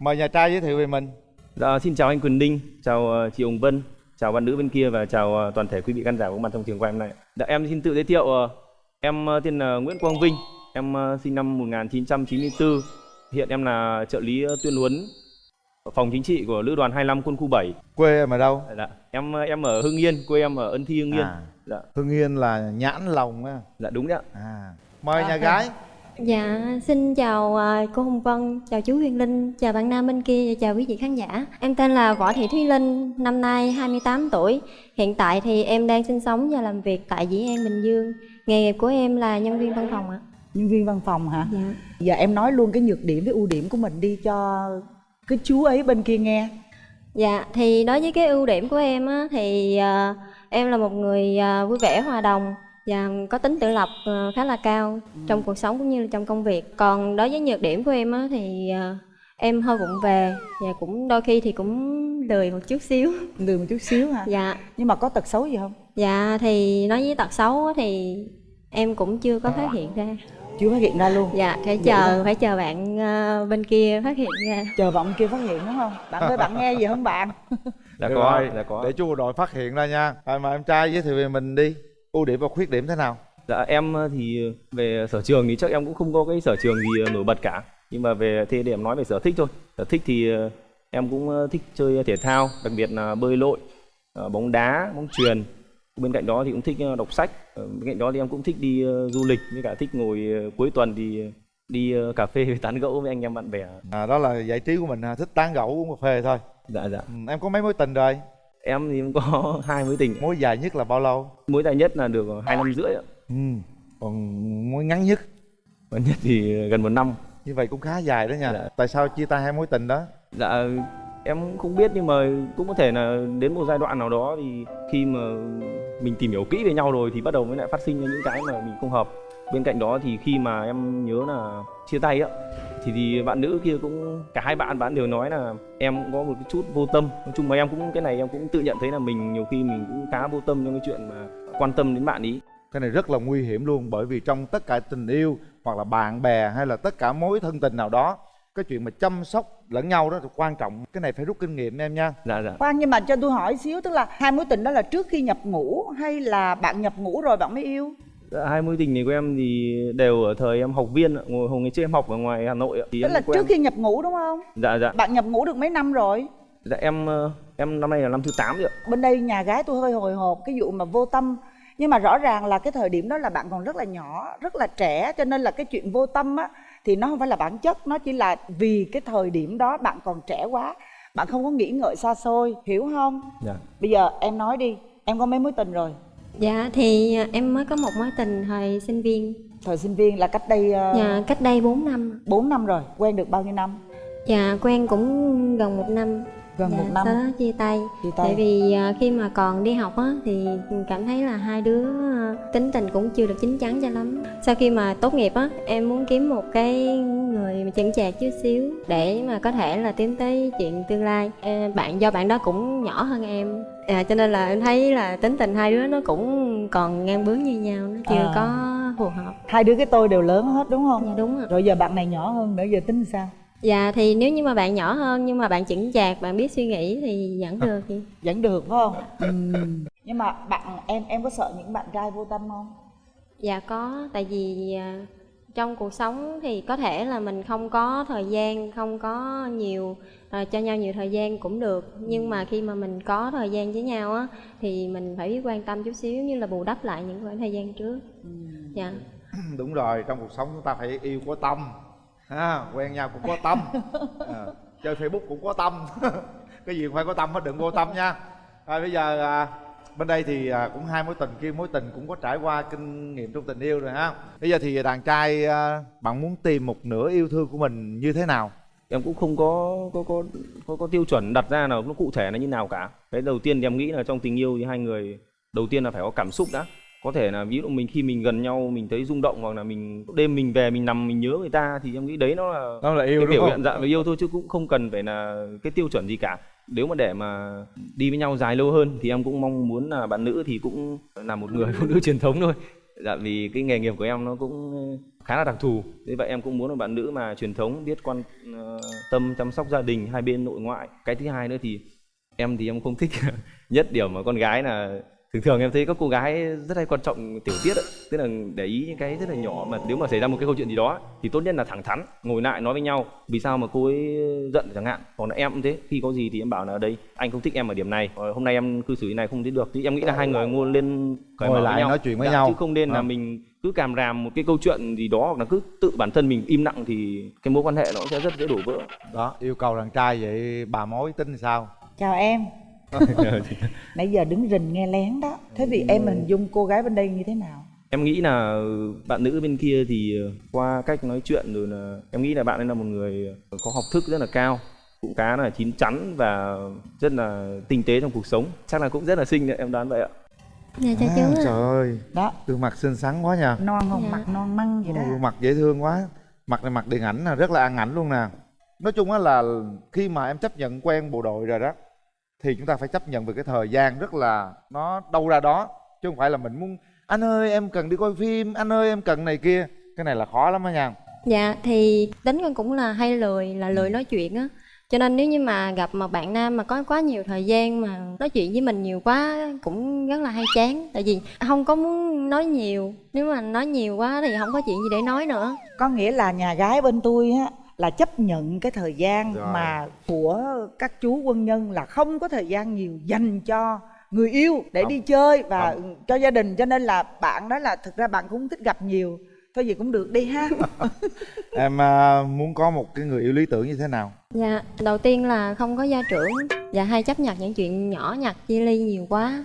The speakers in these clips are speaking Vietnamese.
mời nhà trai giới thiệu về mình Dạ, xin chào anh Quỳnh Đinh, chào ờ, chị Hồng Vân, chào bạn nữ bên kia và chào ờ, toàn thể quý vị khán giả có mặt trong trường quay hôm nay. Dạ, em xin tự giới thiệu, ờ, em tên là Nguyễn Quang Vinh, em sinh năm 1994, hiện em là trợ lý tuyên huấn phòng chính trị của lữ đoàn 25 quân khu 7. quê em ở đâu Dạ, em em ở Hưng Yên, quê em ở Ân Thi Hưng Yên. À. Dạ, hưng yên là nhãn lòng á dạ đúng đấy ạ. à mời nhà gái Dạ, xin chào à, cô Hồng Vân, chào chú Huyền Linh, chào bạn nam bên kia và chào quý vị khán giả. Em tên là Võ Thị Thúy Linh, năm nay 28 tuổi. Hiện tại thì em đang sinh sống và làm việc tại Dĩ An, Bình Dương. Nghề nghiệp của em là nhân viên văn phòng ạ. nhân viên văn phòng hả Dạ. giờ em nói luôn cái nhược điểm với ưu điểm của mình đi cho cái chú ấy bên kia nghe Dạ, thì đối với cái ưu điểm của em á, thì à, em là một người à, vui vẻ, hòa đồng và có tính tự lập à, khá là cao trong cuộc sống cũng như là trong công việc. Còn đối với nhược điểm của em á, thì à, em hơi vụng về và cũng đôi khi thì cũng lười một chút xíu. lười một chút xíu hả Dạ, nhưng mà có tật xấu gì không dạ thì nói với tật xấu á, thì em cũng chưa có phát hiện ra. chưa phát hiện ra luôn Dạ, phải Vậy chờ hả? phải chờ bạn à, bên kia phát hiện ra. chờ bạn kia phát hiện đúng không bạn ơi bạn nghe gì không bạn Dạ Được có, rồi, dạ có. để chú đội phát hiện ra nha rồi mà em trai giới thiệu về mình đi ưu điểm và khuyết điểm thế nào Dạ em ờ, thì về sở trường thì chắc em cũng không có cái sở trường gì ờ, nổi bật cả. Nhưng mà về thế để em nói về sở thích thôi. Sở thích thì ờ, em cũng ờ, thích chơi thể thao, đặc biệt là bơi lội, ờ, bóng đá, bóng chuyền. Bên cạnh đó thì cũng thích ờ, đọc sách. Ờ, Bên cạnh đó thì em cũng thích đi ờ, du lịch với cả thích ngồi ờ, cuối tuần thì ờ, đi ờ, cà phê tán gẫu với anh em bạn bè. à, đó là giải trí của mình thích tán gẫu uống cà phê thôi Dạ dạ. ừ, em có mấy mối tình rồi Em thì em có hai mối tình. mối dài nhất là bao lâu Mối dài nhất là được hai năm rưỡi ạ. ừ. còn mối ngắn nhất Và nhất thì gần một năm. như vậy cũng khá dài đó nha Dạ. tại sao chia tay hai mối tình đó Dạ em không biết nhưng mà cũng có thể là đến một giai đoạn nào đó thì khi mà mình tìm hiểu kỹ về nhau rồi thì bắt đầu mới lại phát sinh ra những cái mà mình không hợp. Bên cạnh đó thì khi mà em nhớ là chia tay á thì thì bạn nữ kia cũng cả hai bạn bạn đều nói là em cũng có một cái chút vô tâm. Nói chung mà em cũng cái này em cũng tự nhận thấy là mình nhiều khi mình cũng khá vô tâm trong cái chuyện mà quan tâm đến bạn ý. cái này rất là nguy hiểm luôn bởi vì trong tất cả tình yêu hoặc là bạn bè hay là tất cả mối thân tình nào đó cái chuyện mà chăm sóc lẫn nhau đó là quan trọng cái này phải rút kinh nghiệm em nha Dạ dạ. khoan nhưng mà cho tôi hỏi xíu tức là hai mối tình đó là trước khi nhập ngũ hay là bạn nhập ngũ rồi bạn mới yêu Dạ, hai mối tình này của em thì đều ở thời em học viên ạ. ngồi hồi ngày trước em học ở ngoài Hà Nội ạ. Thì tức em là trước khi nhập ngũ đúng không Dạ dạ. bạn nhập ngũ được mấy năm rồi Dạ em ờ, em năm nay là năm thứ 8 rồi ạ. bên đây nhà gái tôi hơi hồi hộp cái vụ mà vô tâm nhưng mà rõ ràng là cái thời điểm đó là bạn còn rất là nhỏ rất là trẻ cho nên là cái chuyện vô tâm á thì nó không phải là bản chất nó chỉ là vì cái thời điểm đó bạn còn trẻ quá bạn không có nghĩ ngợi xa xôi hiểu không Dạ. bây giờ em nói đi em có mấy mối tình rồi Dạ thì à, em mới có một mối tình thời sinh viên, thời sinh viên là cách đây uh, dạ, cách đây 4 năm. 4 năm rồi quen được bao nhiêu năm? Dạ quen cũng gần một năm. Gần dạ, một năm. Sau đó chia tay. Chia tay. Tại vì à, khi mà còn đi học á Thì cảm thấy là hai đứa à, tính tình cũng chưa được chín chắn cho lắm. Sau khi mà tốt nghiệp á Em muốn kiếm một cái người mà chững chạc chút xíu Để mà có thể là tiến tới chuyện tương lai. Bạn do bạn đó cũng nhỏ hơn em à, Cho nên là em thấy là tính tình hai đứa nó cũng còn ngang bướng như nhau Nó chưa À. có phù hợp. Hai đứa cái tôi đều lớn hết đúng không? Dạ đúng rồi rồi giờ bạn này nhỏ hơn nữa giờ tính sao? Dạ thì nếu như mà bạn nhỏ hơn nhưng mà bạn chững chạc, bạn biết suy nghĩ thì vẫn được chị. vẫn được phải không? Ừm. nhưng mà bạn em em có sợ những bạn trai vô tâm không? Dạ có, tại vì à, trong cuộc sống thì có thể là mình không có thời gian, không có nhiều à, cho nhau nhiều thời gian cũng được. Nhưng mà khi mà mình có thời gian với nhau á thì mình phải biết quan tâm chút xíu như là bù đắp lại những khoảng thời gian trước. Dạ. đúng rồi trong cuộc sống chúng ta phải yêu có tâm ha quen nhau cũng có tâm à, chơi facebook cũng có tâm cái gì cũng phải có tâm hết đừng vô tâm nha rồi bây giờ à, bên đây thì à, cũng hai mối tình kia mối tình cũng có trải qua kinh nghiệm trong tình yêu rồi ha. Bây giờ thì đàn trai à, bạn muốn tìm một nửa yêu thương của mình như thế nào? Em cũng không có có có có, có tiêu chuẩn đặt ra nào nó cụ thể là như nào cả. Cái đầu tiên thì em nghĩ là trong tình yêu thì hai người đầu tiên là phải có cảm xúc đã. Có thể là ví dụ mình khi mình gần nhau mình thấy rung động hoặc là mình đêm mình về mình nằm mình nhớ người ta thì em nghĩ đấy nó là đó là yêu cái biểu hiện dạng về yêu thôi chứ cũng không cần phải là cái tiêu chuẩn gì cả nếu mà để mà đi với nhau dài lâu hơn thì em cũng mong muốn là bạn nữ thì cũng là một người phụ nữ truyền thống thôi. Dạ vì cái nghề nghiệp của em nó cũng ờ, khá là đặc thù. Thế vậy em cũng muốn là bạn nữ mà truyền thống, biết quan ờ, tâm chăm sóc gia đình, hai bên nội ngoại. Cái thứ hai nữa thì em thì em không thích nhất điểm mà con gái là thường thường em thấy các cô gái rất hay quan trọng tiểu tiết ấy. tức là để ý những cái rất là nhỏ mà nếu mà xảy ra một cái câu chuyện gì đó thì tốt nhất là thẳng thắn ngồi lại nói với nhau vì sao mà cô ấy giận chẳng hạn còn là em cũng thế khi có gì thì em bảo là đây anh không thích em ở điểm này Ờ, hôm nay em cư xử như này không thích được thì em nghĩ là hai người ngồi lên cởi Ngồi mở với lại nhau. nói chuyện với Dạ, nhau. chứ không nên là Ờ. mình cứ càm ràm một cái câu chuyện gì đó hoặc là cứ tự bản thân mình im lặng thì cái mối quan hệ nó sẽ rất dễ đổ vỡ đó yêu cầu đàn trai vậy bà mối tính sao chào em nãy giờ đứng rình nghe lén đó. Thế vì em hình dung cô gái bên đây như thế nào? Em nghĩ là bạn nữ bên kia thì ờ, qua cách nói chuyện rồi là em nghĩ là bạn ấy là một người có học thức rất là cao. Cũng khá là chín chắn và rất là tinh tế trong cuộc sống. Chắc là cũng rất là xinh đấy em đoán vậy ạ. Dạ chào À, chú ạ. trời ơi. Đó. Gương mặt xinh xắn quá nha. Non không? Dạ. mặt non măng vậy đó. Gương mặt dễ thương quá. Mặt này mặt điện ảnh là rất là ăn ảnh luôn nè. Nói chung á là khi mà em chấp nhận quen bộ đội rồi đó thì chúng ta phải chấp nhận về cái thời gian rất là nó đâu ra đó chứ không phải là mình muốn anh ơi em cần đi coi phim anh ơi em cần này kia. Cái này là khó lắm á nha. Dạ thì tính con cũng là hay lười là lười nói chuyện á. Cho nên nếu như mà gặp một bạn nam mà có quá nhiều thời gian mà nói chuyện với mình nhiều quá cũng rất là hay chán. Tại vì không có muốn nói nhiều nếu mà nói nhiều quá thì không có chuyện gì để nói nữa. Có nghĩa là nhà gái bên tôi á là chấp nhận cái thời gian Rồi. mà của các chú quân nhân là không có thời gian nhiều dành cho người yêu để Không. đi chơi và Không. cho gia đình cho nên là bạn đó là thực ra bạn cũng thích gặp nhiều thôi gì cũng được đi ha em à, muốn có một cái người yêu lý tưởng như thế nào dạ đầu tiên là không có gia trưởng và hay chấp nhận những chuyện nhỏ nhặt chia ly nhiều quá.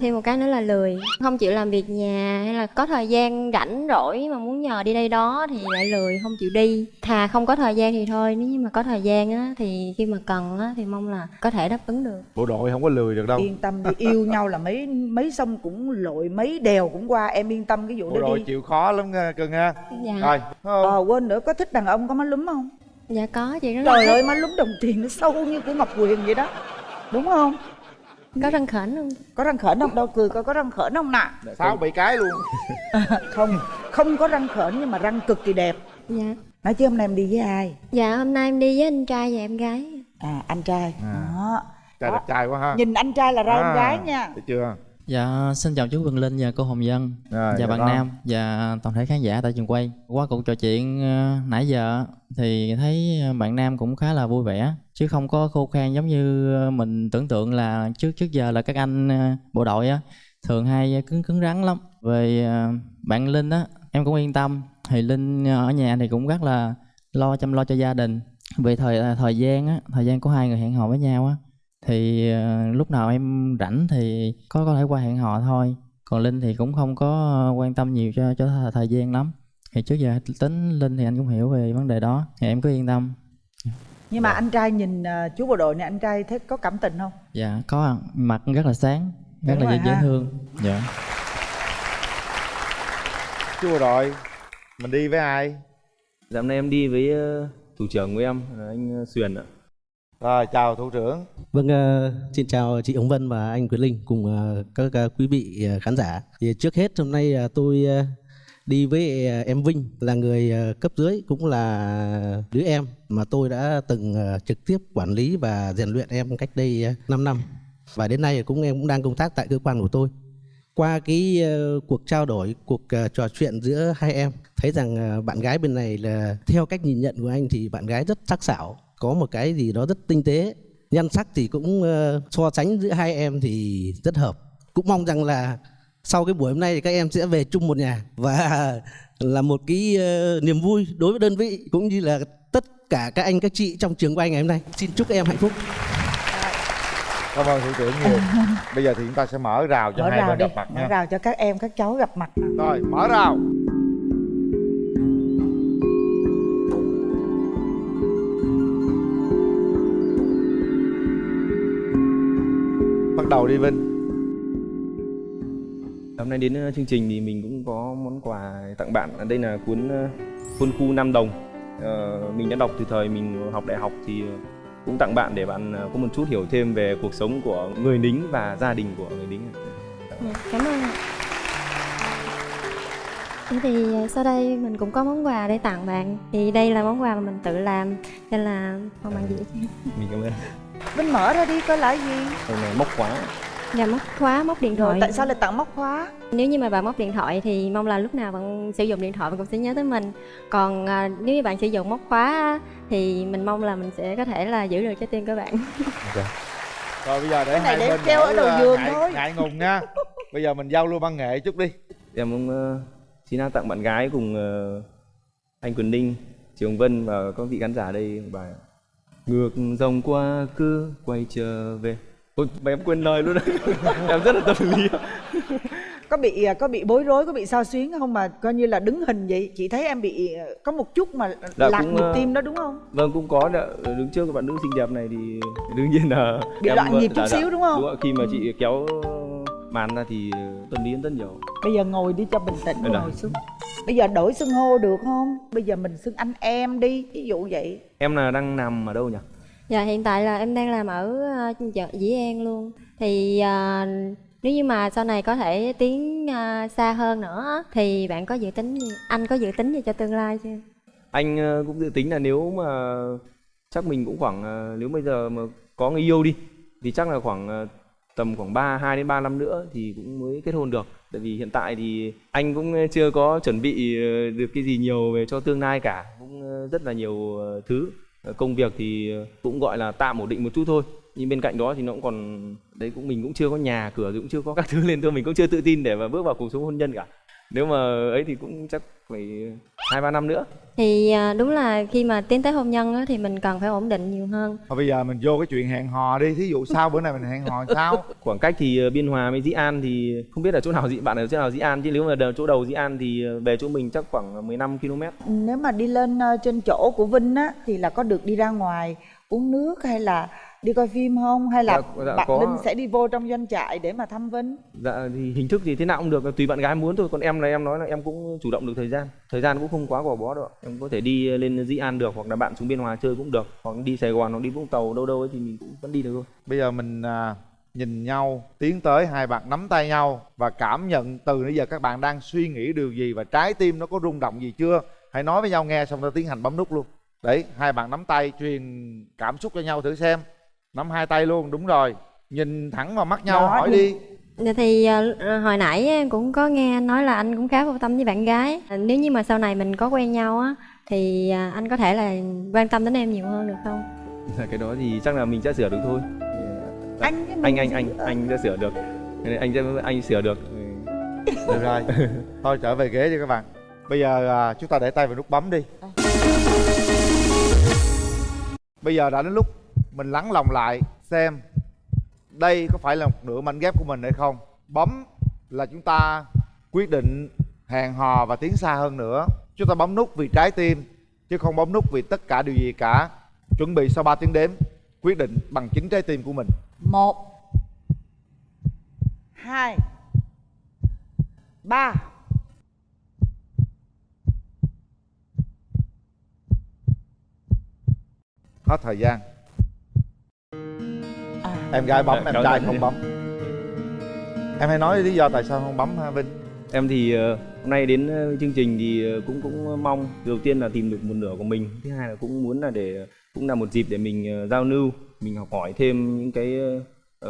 Thêm một cái nữa là lười. Không chịu làm việc nhà hay là có thời gian rảnh rỗi mà muốn nhờ đi đây đó thì lại lười không chịu đi. Thà không có thời gian thì thôi nếu như mà có thời gian á thì khi mà cần á thì mong là có thể đáp ứng được. Bộ đội không có lười được đâu. Yên tâm đi yêu nhau là mấy mấy sông cũng lội mấy đèo cũng qua em yên tâm cái vụ bộ đó đội đi. chịu khó lắm nha cưng ha. Dạ. Rồi ờ quên nữa có thích đàn ông có má lúm không dạ có chị rất là trời thích. ơi má lúm đồng tiền nó sâu như của ngọc quyền vậy đó. Đúng không? Có răng khểnh không? Có răng khểnh không? Đâu cười coi có răng khểnh không nè. Sáu bảy cái luôn? Không không có răng khểnh nhưng mà răng cực kỳ đẹp. Dạ. Nói chứ hôm nay em đi với ai? Dạ hôm nay em đi với anh trai và em gái. À anh trai. À. đó. Trai đẹp trai quá ha. Nhìn anh trai là ra À, em gái nha. thấy chưa Dạ, xin chào chú Quỳnh Linh và cô Hồng Dân Rồi, và dạ bạn con. Nam và toàn thể khán giả tại trường quay. Qua cuộc trò chuyện ờ, nãy giờ thì thấy bạn Nam cũng khá là vui vẻ chứ không có khô khan giống như mình tưởng tượng là trước trước giờ là các anh ờ, bộ đội á thường hay cứng cứng rắn lắm. Về ờ, bạn Linh á em cũng yên tâm. Thì Linh ở nhà thì cũng rất là lo chăm lo cho gia đình. Về thời thời gian á, thời gian của hai người hẹn hò với nhau á thì ờ, lúc nào em rảnh thì có có thể qua hẹn hò thôi. Còn linh thì cũng không có ờ, quan tâm nhiều cho cho thời- thời gian lắm. Thì trước giờ tính linh thì anh cũng hiểu về vấn đề đó. Thì em cứ yên tâm. Nhưng mà anh trai nhìn ờ, chú bộ đội này anh trai thấy có cảm tình không? Dạ có ạ. mặt rất là sáng rất Đúng là dễ, dễ thương. Dạ. Chú bộ đội mình đi với ai? Dạ hôm nay em đi với ờ, thủ trưởng của em anh ờ, Xuyền ạ rồi chào thủ trưởng Vâng, uh, xin chào chị Ống Vân và anh Quyền Linh cùng uh, các uh, quý vị ờ, khán giả. Thì trước hết hôm nay tôi đi với em Vinh là người cấp dưới cũng là đứa em mà tôi đã từng trực tiếp quản lý và rèn luyện em cách đây ờ, 5 năm. Và đến nay cũng em cũng đang công tác tại cơ quan của tôi. Qua cái cuộc trao đổi, cuộc trò chuyện giữa hai em thấy rằng bạn gái bên này là theo cách nhìn nhận của anh thì bạn gái rất sắc sảo, có một cái gì đó rất tinh tế. Nhan sắc thì cũng ờ, so sánh giữa hai em thì rất hợp. Cũng mong rằng là sau cái buổi hôm nay thì các em sẽ về chung một nhà và là một cái ờ, niềm vui đối với đơn vị cũng như là tất cả các anh các chị trong trường quay ngày hôm nay. Xin chúc các em hạnh phúc. Cảm ơn thủ trưởng nhiều. Bây giờ thì chúng ta sẽ mở rào cho mở hai rào bên đi. gặp mặt mở nha. rào cho các em các cháu gặp mặt. Rồi mở rào đầu đi vinh Hôm nay đến ờ, chương trình thì mình cũng có món quà tặng bạn. Đây là cuốn ờ, Quân khu Nam Đồng. Ờ, mình đã đọc từ thời mình học đại học thì ờ, cũng tặng bạn để bạn ờ, có một chút hiểu thêm về cuộc sống của người lính và gia đình của người lính. dạ, cảm ơn ạ Thế thì ờ, sau đây mình cũng có món quà để tặng bạn Thì đây là món quà mà mình tự làm Nên là mong bạn dễ cho mình cảm ơn Vinh mở ra đi coi là cái gì? Đây là móc khóa. Và móc khóa, móc điện Rồi thoại. tại sao lại tặng móc khóa? Nếu như mà bạn móc điện thoại thì mong là lúc nào bạn sử dụng điện thoại bạn cũng sẽ nhớ tới mình. Còn à, nếu như bạn sử dụng móc khóa thì mình mong là mình sẽ có thể là giữ được trái tim của bạn. Rồi bây giờ để Cái này hai để bên treo ở đầu à, giường ngại, thôi. ngại ngùng nha. Bây giờ mình giao lưu văn nghệ chút đi. Em cũng ờ, xin tặng bạn gái cùng ờ, anh Quỳnh Ninh Chị Hồng Vân và các vị khán giả đây một bài ngược dòng qua cứ quay trở về Ôi, mà em quên lời luôn đấy em rất là tâm lý có bị à, có bị bối rối có bị sao xuyến không mà coi như là đứng hình vậy chị thấy em bị à, có một chút mà Dạ, lạc cũng, nhịp ờ, tim đó đúng không vâng cũng có đã, đứng trước các bạn nữ xinh đẹp này thì đương nhiên là Bị em, loạn nhịp chút dạ, dạ. xíu đúng không? đúng ạ. khi mà chị kéo màn ra thì tâm lý rất nhiều. Bây giờ ngồi đi cho bình tĩnh là- ngồi xuống. Bây giờ đổi xưng hô được không? Bây giờ mình xưng anh em đi ví dụ vậy. Em là đang nằm ở đâu nhỉ? Dạ hiện tại là em đang làm ở ờ, chợ Dĩ An luôn. Thì ờ, nếu như mà sau này có thể tiến ờ, xa hơn nữa thì bạn có dự tính gì? Anh có dự tính gì cho tương lai chưa? anh ờ, cũng dự tính là nếu mà chắc mình cũng khoảng ờ, nếu bây giờ mà có người yêu đi thì chắc là khoảng ờ, tầm khoảng 3 2 đến 3 năm nữa thì cũng mới kết hôn được. Tại vì hiện tại thì anh cũng ờ, chưa có chuẩn bị ờ, được cái gì nhiều về cho tương lai cả, cũng ờ, rất là nhiều thứ. Công việc thì cũng gọi là tạm ổn định một chút thôi. Nhưng bên cạnh đó thì nó cũng còn đấy cũng mình cũng chưa có nhà cửa cũng chưa có các thứ lên thôi mình cũng chưa tự tin để mà bước vào cuộc sống hôn nhân cả. Nếu mà ấy thì cũng chắc phải hai ba năm nữa. Thì ờ, đúng là khi mà tiến tới hôn nhân á, thì mình cần phải ổn định nhiều hơn. Thôi bây giờ mình vô cái chuyện hẹn hò đi thí dụ sau bữa này mình hẹn hò sao? Khoảng cách thì ờ, biên hòa với dĩ an thì không biết là chỗ nào dĩ bạn ở chỗ nào dĩ an chứ nếu mà chỗ đầu dĩ an thì ờ, về chỗ mình chắc khoảng 15 km nếu mà đi lên ờ, trên chỗ của vinh á thì là có được đi ra ngoài uống nước hay là đi coi phim không? Hay là Dạ, dạ, bạn có. linh sẽ đi vô trong doanh trại để mà thăm vinh dạ thì hình thức thì thế nào cũng được tùy bạn gái muốn thôi. Còn em là em nói là em cũng chủ động được thời gian. Thời gian cũng không quá gò bó đâu em có thể đi lên dĩ an được hoặc là bạn xuống biên hòa chơi cũng được. Hoặc đi sài gòn hoặc đi vũng tàu đâu đâu ấy thì mình cũng vẫn đi được thôi. Bây giờ mình à, nhìn nhau tiến tới hai bạn nắm tay nhau và cảm nhận từ nãy giờ các bạn đang suy nghĩ điều gì và trái tim nó có rung động gì chưa? Hãy nói với nhau nghe xong ta tiến hành bấm nút luôn. Đấy hai bạn nắm tay truyền cảm xúc cho nhau thử xem nắm hai tay luôn đúng rồi. Nhìn thẳng vào mắt nhau Đó, hỏi đi. Dạ thì ờ, hồi nãy em cũng có nghe anh nói là anh cũng khá vô tâm với bạn gái. Ờ, Nếu như mà sau này mình có quen nhau á Thì ờ, anh có thể là quan tâm đến em nhiều hơn được không? cái đó thì chắc là mình sẽ sửa được thôi. Dạ. anh anh anh anh anh sẽ sửa được. Anh sẽ anh sửa được. Được rồi. Thôi trở về ghế đi các bạn. Bây giờ à, chúng ta để tay vào nút bấm đi. Bây giờ đã đến lúc mình lắng lòng lại xem đây có phải là một nửa mảnh ghép của mình hay không. Bấm là chúng ta quyết định hẹn hò và tiến xa hơn nữa. Chúng ta bấm nút vì trái tim chứ không bấm nút vì tất cả điều gì cả. Chuẩn bị sau 3 tiếng đếm quyết định bằng chính trái tim của mình. Một hai ba. Hết thời gian em gái bấm Dạ, em trai ơn. không bấm em hãy nói lý do tại sao không bấm ha vinh Em thì ờ, hôm nay đến ờ, chương trình thì ờ, cũng cũng mong đầu tiên là tìm được một nửa của mình, thứ hai là cũng muốn là để cũng là một dịp để mình giao lưu, mình học hỏi thêm những cái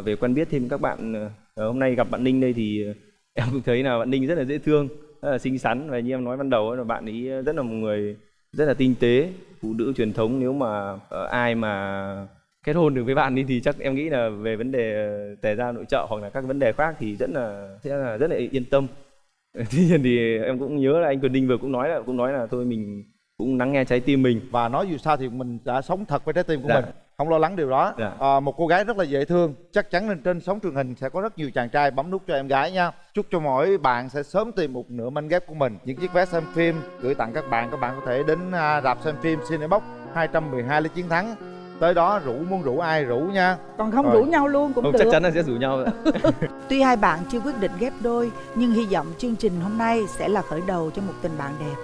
về quen biết thêm các bạn. Hôm nay gặp bạn Ninh đây thì em cũng thấy là bạn Ninh rất là dễ thương, rất là xinh xắn và như em nói ban đầu là bạn ấy rất là một người rất là tinh tế, phụ nữ truyền thống nếu mà ai mà kết hôn được với bạn đi thì chắc em nghĩ là về vấn đề ờ, tề gia nội trợ hoặc là các vấn đề khác thì rất là sẽ là rất là yên tâm. Tuy nhiên thì em cũng nhớ là anh Quyền Đinh vừa cũng nói là cũng nói là thôi mình cũng lắng nghe trái tim mình. Và nói dù sao thì mình đã sống thật với trái tim của Dạ. mình không lo lắng điều đó. Dạ. à, một cô gái rất là dễ thương chắc chắn lên trên sóng truyền hình sẽ có rất nhiều chàng trai bấm nút cho em gái nha. Chúc cho mỗi bạn sẽ sớm tìm một nửa manh ghép của mình. Những chiếc vé xem phim gửi tặng các bạn các bạn có thể đến à, rạp xem phim Cinebox 212 Lý Chiến Thắng tới đó rủ muốn rủ ai rủ nha còn không Rồi. rủ nhau luôn cũng không được chắc chắn là sẽ rủ nhau. Tuy hai bạn chưa quyết định ghép đôi, nhưng hy vọng chương trình hôm nay sẽ là khởi đầu cho một tình bạn đẹp.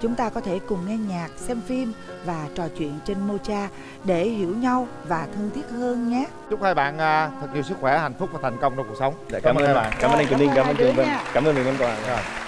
Chúng ta có thể cùng nghe nhạc, xem phim và trò chuyện trên Mocha để hiểu nhau và thân thiết hơn nhé. chúc hai bạn à, thật nhiều sức khỏe hạnh phúc và thành công trong cuộc sống Dạ, cảm, ơn hai bạn cảm ơn anh Quyền Đinh cảm ơn Cảm Trường Vân cảm ơn mình quà Rồi.